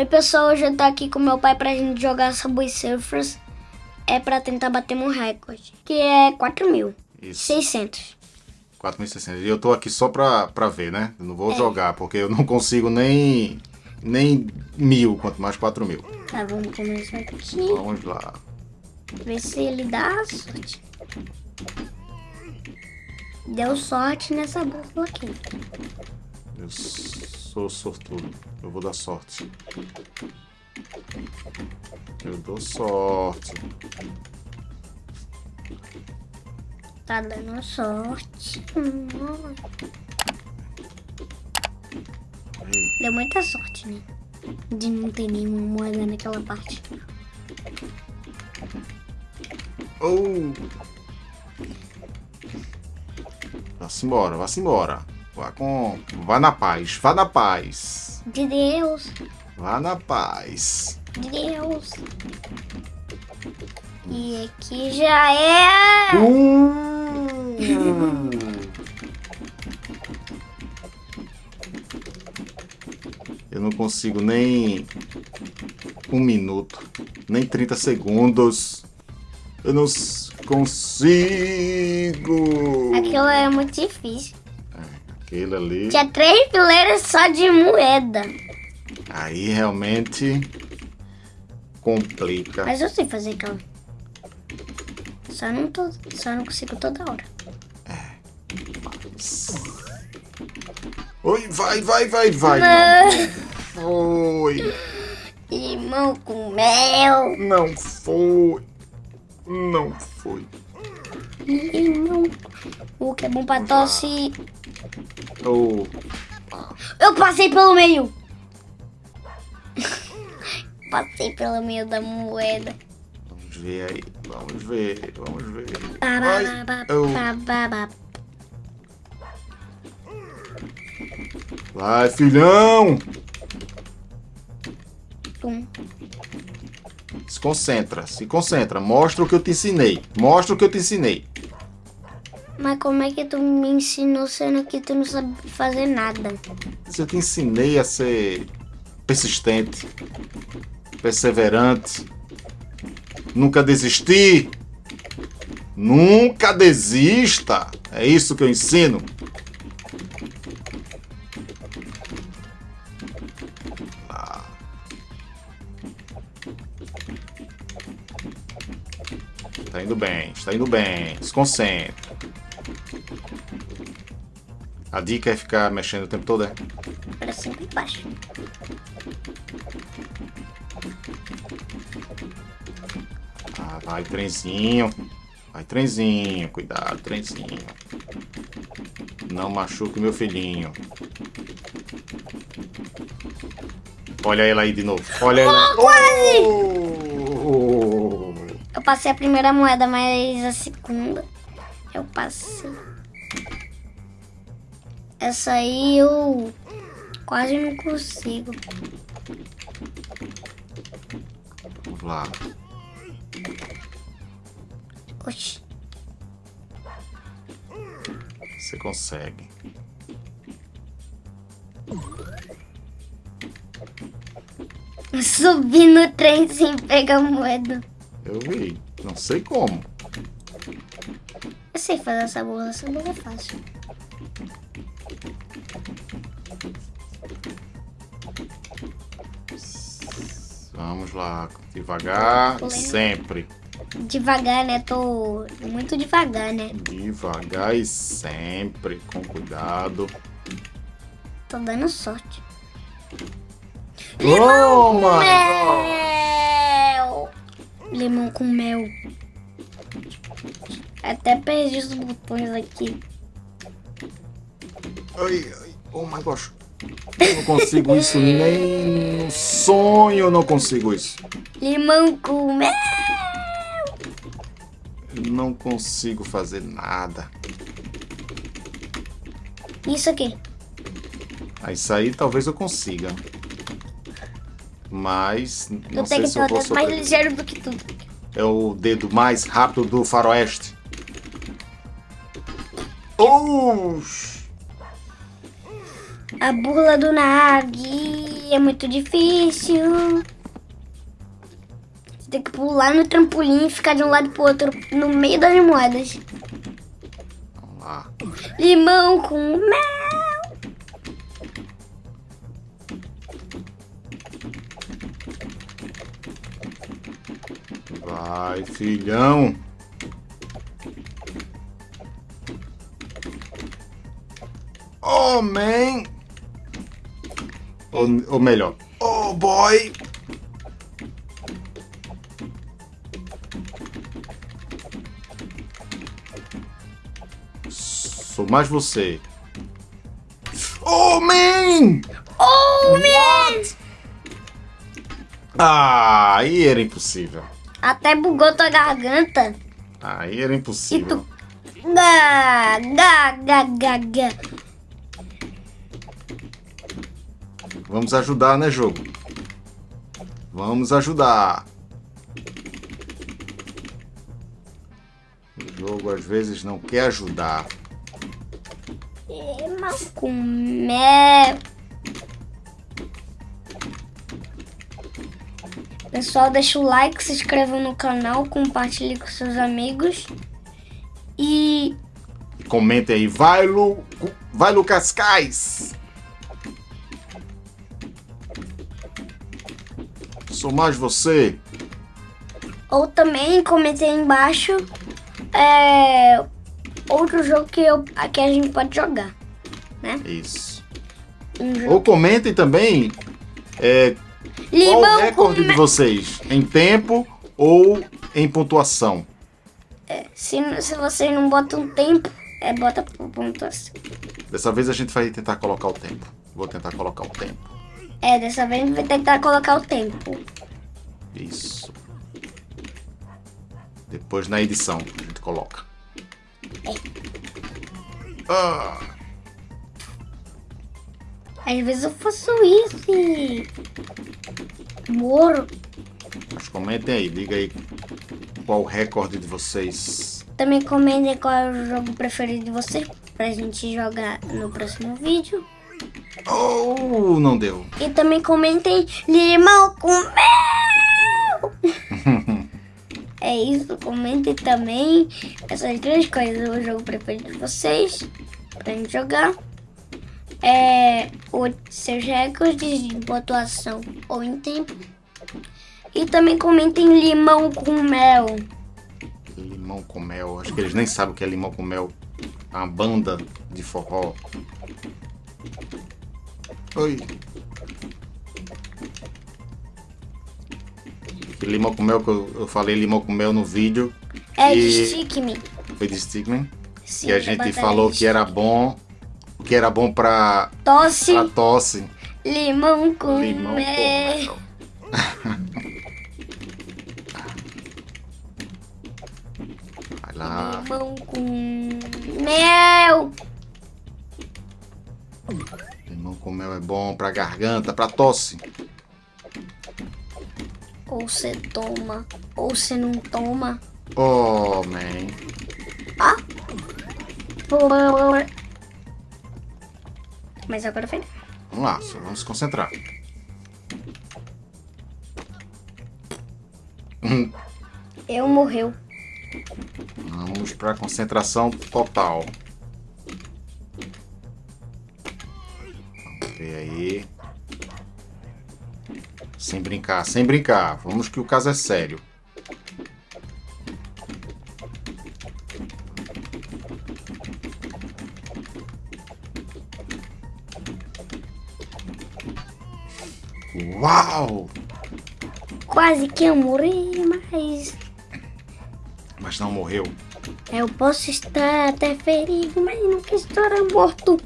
Oi pessoal, hoje eu tô aqui com meu pai pra gente jogar Subway Surfers. É pra tentar bater um recorde, que é 4.600. 4.600. E eu tô aqui só pra, pra ver, né? Eu não vou é. jogar, porque eu não consigo nem, nem mil, quanto mais 4 mil. Tá, vamos começar aqui. Vamos lá. Ver se ele dá sorte. Deu sorte nessa bússola aqui. Eu sou sortudo. Eu vou dar sorte. Eu dou sorte. Tá dando sorte. Deu muita sorte, né? De não ter nenhuma moeda naquela parte. Oh! Vá-se embora, vá-se embora. Vá com. Vá na paz, vá na paz. De Deus. Vá na paz. De Deus. E aqui já é. Uh! Eu não consigo nem um minuto, nem 30 segundos. Eu não consigo. Aquilo é muito difícil. Aquele ali. Tinha três fileiras só de moeda. Aí realmente complica. Mas eu sei fazer aquela. Só não, tô, só não consigo toda hora. É. Oi, vai, vai, vai, vai. Não. Foi. Limão com mel. Não foi. Não foi. Limão. O que é bom pra tosse. Oh. Eu passei pelo meio. passei pelo meio da moeda. Vamos ver aí. Vamos ver. Vamos ver. Vai, filhão! Se concentra, se concentra. Mostra o que eu te ensinei. Mostra o que eu te ensinei. Mas como é que tu me ensinou sendo que tu não sabe fazer nada? Eu te ensinei a ser persistente, perseverante, nunca desistir. Nunca desista. É isso que eu ensino. Está indo bem, está indo bem. Se concentra. A dica é ficar mexendo o tempo todo, é? Para cima e baixo. Ah, vai, trenzinho. Vai, trenzinho. Cuidado, trenzinho. Não machuque meu filhinho. Olha ela aí de novo. Olha ela. Oh, quase! Oh! Eu passei a primeira moeda, mas a segunda eu passei. Essa aí eu quase não consigo. Vamos lá. Oxi. Você consegue. Subir no trem sem pegar moeda. Eu vi. Não sei como. Sei fazer essa bola. Essa bola é fácil. Vamos lá, devagar, sempre. Devagar, né? Tô muito devagar, né? Devagar e sempre, com cuidado. Tô dando sorte. Limão oh, com mel! Limão com mel. Até perdi os botões aqui. Ai, ai, oh my gosh. Eu não consigo isso nem no sonho, eu não consigo isso. Limão com mel. Eu não consigo fazer nada. Isso aqui. Ah, isso aí talvez eu consiga. Mas não eu sei se eu vou mais ligeiro do que tudo. É o dedo mais rápido do faroeste. A burla do Nagi. E é muito difícil. Você tem que pular no trampolim e ficar de um lado pro outro no meio das moedas. Vamos lá. Limão com mel. Vai, filhão. Oh, man. Ou, ou melhor, oh, boy. Sou mais você. Oh, man! Oh, man! Ah, aí era impossível. Até bugou tua garganta. Aí era E impossível. tu... Gá, gá, gá, gá, gá. Vamos ajudar, né, jogo? Vamos ajudar. O jogo às vezes não quer ajudar. Limão com mel. Pessoal, deixa o like, se inscreva no canal, compartilhe com seus amigos. E E comente aí, vai Lu, vai Lu Cascais. Sou mais você. ou também comente aí embaixo é, outro jogo que, eu, que a gente pode jogar. Isso. Um. Ou comentem também é, qual o recorde de vocês em tempo ou em pontuação. Se, se vocês não botam tempo, é bota pontuação. Dessa vez a gente vai tentar colocar o tempo. Vou tentar colocar o tempo. É, dessa vez a gente vai tentar colocar o tempo. Isso. Depois na edição a gente coloca. Ah, Às vezes eu faço isso e... Moro. mas comentem aí, diga aí qual o recorde de vocês. Também comentem qual é o jogo preferido de vocês pra gente jogar no próximo vídeo. Oh, não deu. E também comentem limão com mel! é isso, comentem também essas duas coisas. O jogo preferido de vocês pra gente jogar. É, os seus recordes de pontuação ou em tempo. E também comentem limão com mel. Limão com mel. Acho que eles nem sabem o que é limão com mel. Uma banda de forró. Oi. Limão com mel que eu, eu falei limão com mel no vídeo. É de E- Stick Me. Foi de Stickman. Sim, que a da gente falou de que era bom. Que era bom pra, Tosse, pra tosse. limão com Limão com mel. mel. Vai lá. Limão com mel. Limão com mel é bom pra garganta, pra tosse. Ou você toma, ou você não toma. Oh, man. Mas agora foi. Vamos lá, só vamos se concentrar. Hum, Eu morreu. Vamos pra concentração total. Sem brincar, sem brincar. Vamos que o caso é sério. Uau! Quase que eu morri, mas Mas não morreu. eu posso estar até ferido, mas nunca estará morto.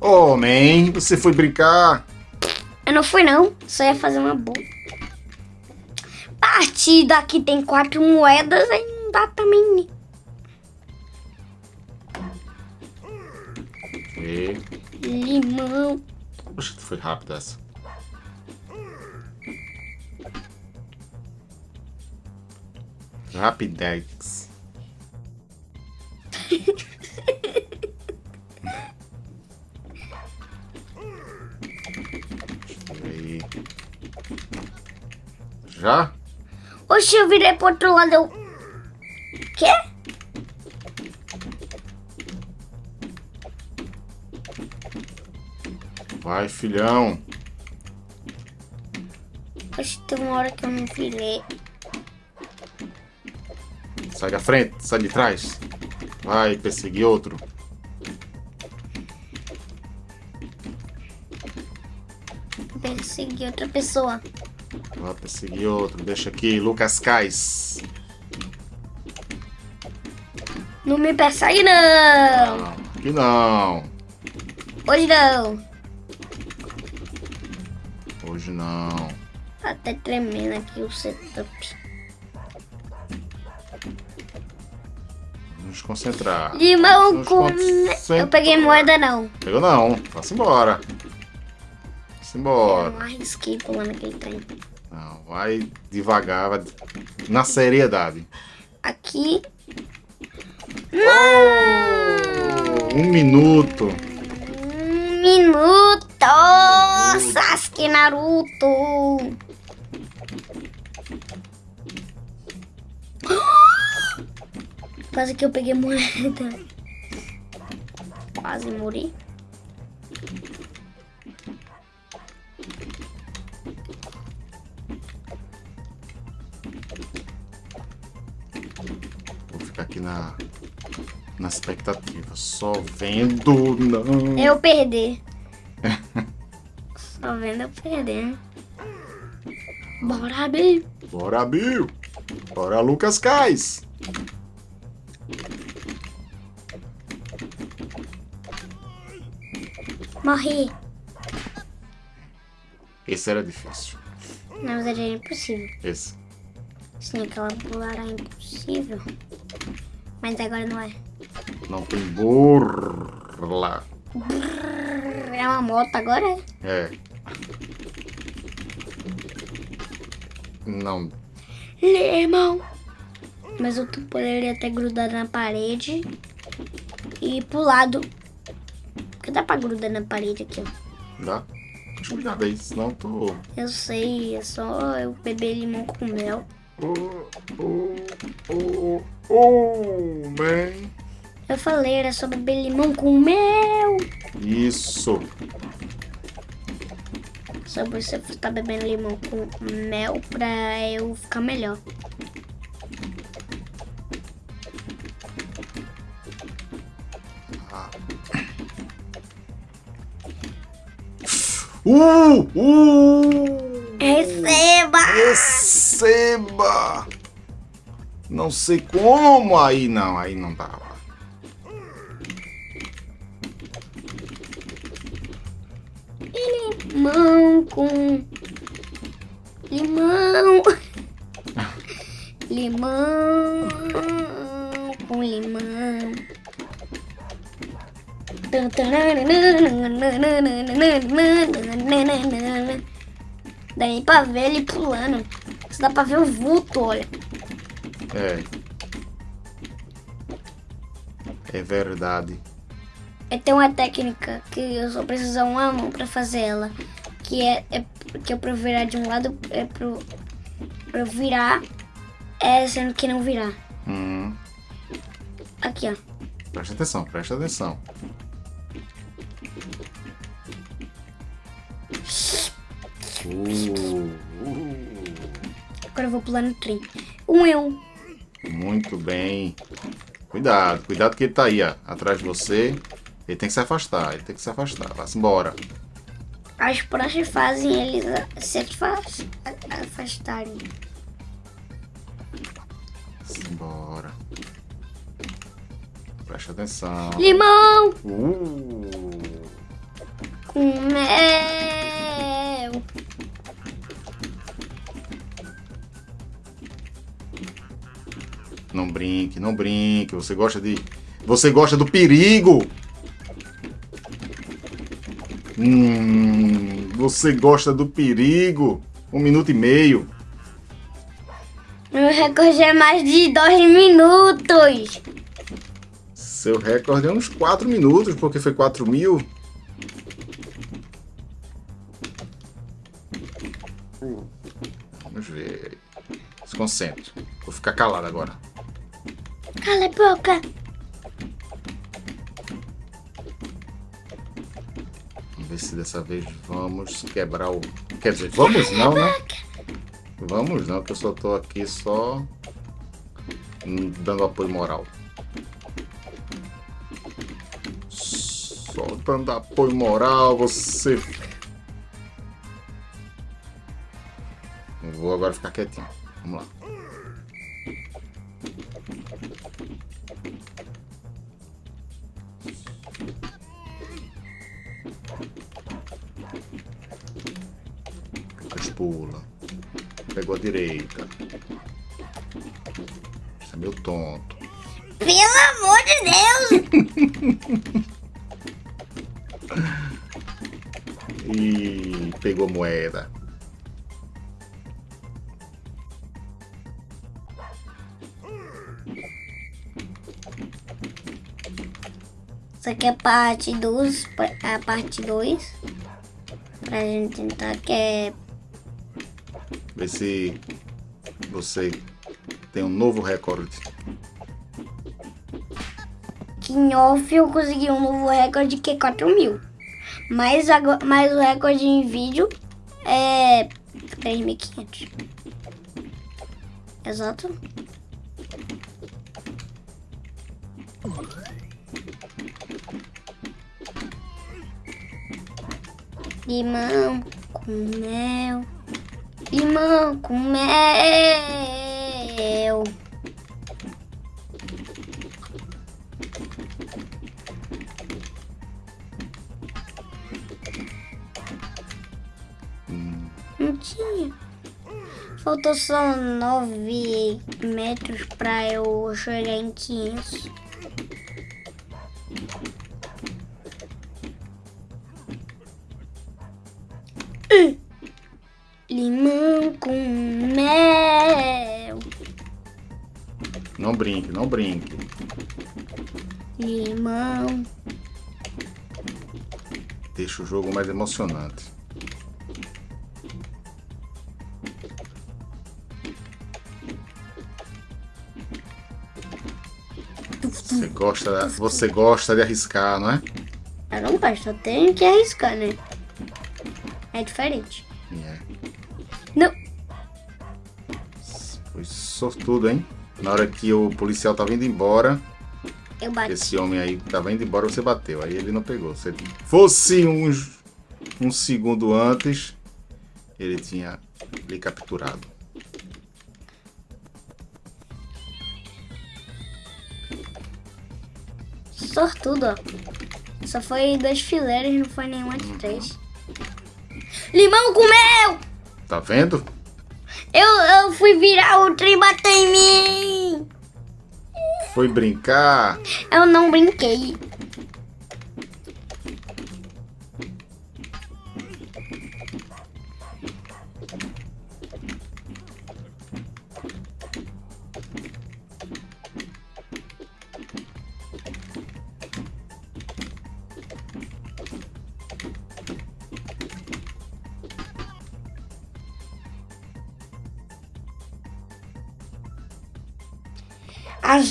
Oh, man, você foi brincar? Eu não fui não, só ia fazer uma boa. Partida aqui tem quatro moedas, aí não dá também. E... Limão. Poxa, foi rápido essa. Rapidex. Já? Oxe, eu virei pro outro lado. Eu... Quê? Vai, filhão. Oxe, tem uma hora que eu não virei. Sai da frente, sai de trás. Vai perseguir outro. Persegui outra pessoa. Vai perseguir outro. Deixa aqui, Lucas Cais. Não me persegue, não. Não, aqui não. Hoje não. Hoje não. Tá até tremendo aqui o setup. Vamos concentrar. Limão Vamos com... Eu peguei moeda, não. Pegou não. Vá-se embora. Vá-se Eu embora. não arrisquei pulando aquele trem. Vai devagar, vai na seriedade. Aqui. Um minuto. Um minuto! Sasuke Naruto! Quase que eu peguei moeda. Quase morri. Aqui na, na expectativa. Só vendo. Não. Eu perder. Só vendo eu perder. Bora, Bi. Bora, Bill. Bora, Lucas Cais. Morri. Esse era difícil. Na verdade é impossível. Esse. Sim, aquela pular é impossível. Mas agora não é. Não tem burla. É uma moto agora? É. Não. Limão. Mas eu tu poderia ter grudado na parede e ir pro lado. Porque dá pra grudar na parede aqui, ó. Dá? Mas cuidado aí, senão tu. Eu sei, é só eu beber limão com mel. Oh, oh, oh, oh, man. Eu falei, era só beber limão com mel. Isso. Só você tá bebendo limão com mel pra eu ficar melhor. Uh! Uh! Receba! Receba! Não sei como aí não, aí não dava. Limão com limão. Limão com limão. Daí pra ver ele pulando. Dá pra ver o vulto, olha. É. É verdade. É tem uma técnica que eu só preciso uma mão pra fazer ela. Que é, é que é pra eu virar de um lado, é pro, pra virar, é sendo que não virar. Hum, Aqui, ó. presta atenção, presta atenção. Uh, vou pular no trem. Um eu. muito bem. Cuidado, cuidado que ele tá aí, ó, atrás de você. Ele tem que se afastar, ele tem que se afastar. Vá-se embora. As pranchas fazem eles se afastarem. Embora. Presta atenção. Limão Uh, com não brinque, não brinque. Você gosta de. Você gosta do perigo! Hum, você gosta do perigo? Um minuto e meio. Meu recorde é mais de dois minutos. Seu recorde é uns 4 minutos, porque foi 4 mil. Vamos ver. Se concentre. Vou ficar calado agora. Cala a boca. Vamos ver se dessa vez vamos quebrar o... Quer dizer, vamos não, né? Vamos não, que eu só tô aqui só dando apoio moral. Só dando apoio moral, você... vou agora ficar quietinho. Pula. Pegou a direita. Você é meu tonto. Pelo amor de Deus! e pegou moeda. Isso aqui é parte 2, a parte 2. Pra gente tentar que é... Ver se você tem um novo recorde. Que em off eu consegui um novo recorde que é 4 mil. Mas, mas o recorde em vídeo é 3.500. Exato. Limão com mel. Limão com mel. Não tinha. Faltou só 9 metros pra eu chegar em 500. Brinque, não brinque. Limão. Deixa o jogo mais emocionante. Você gosta, você gosta de arriscar, não é? Eu não gosto, eu tenho que arriscar, né? É diferente. É. Não. Foi sortudo, hein? Na hora que o policial tava indo embora, esse homem aí tava indo embora, você bateu. Aí ele não pegou. Se fosse um, um segundo antes, ele tinha lhe capturado. Sortudo, ó. Só foi dois fileiros, não foi nenhuma de três. Limão com mel! Tá vendo? Eu, eu fui virar o trem e bateu em mim! Foi brincar. Eu não brinquei.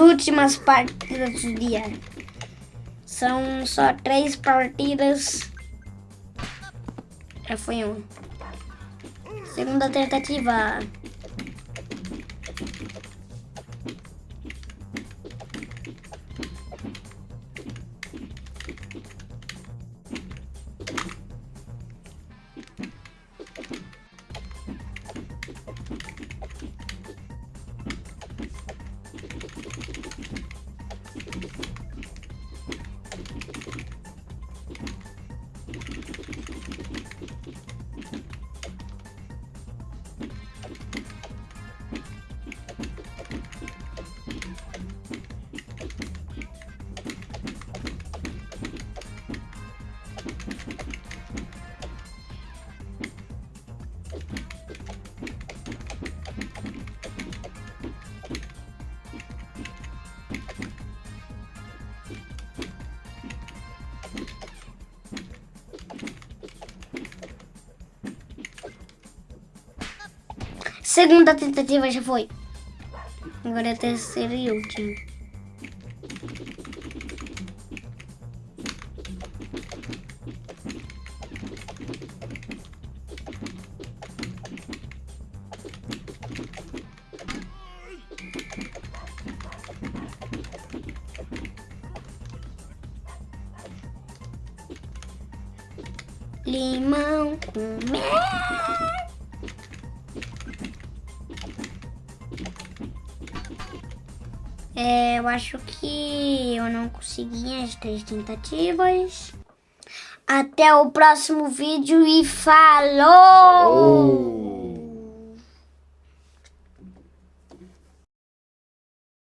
Últimas partidas do dia. São só três partidas. Já foi um. Segunda tentativa. Segunda tentativa já foi. Agora é a terceira e última. Limão com mel. Eu acho que eu não consegui as três tentativas. Até o próximo vídeo e falou!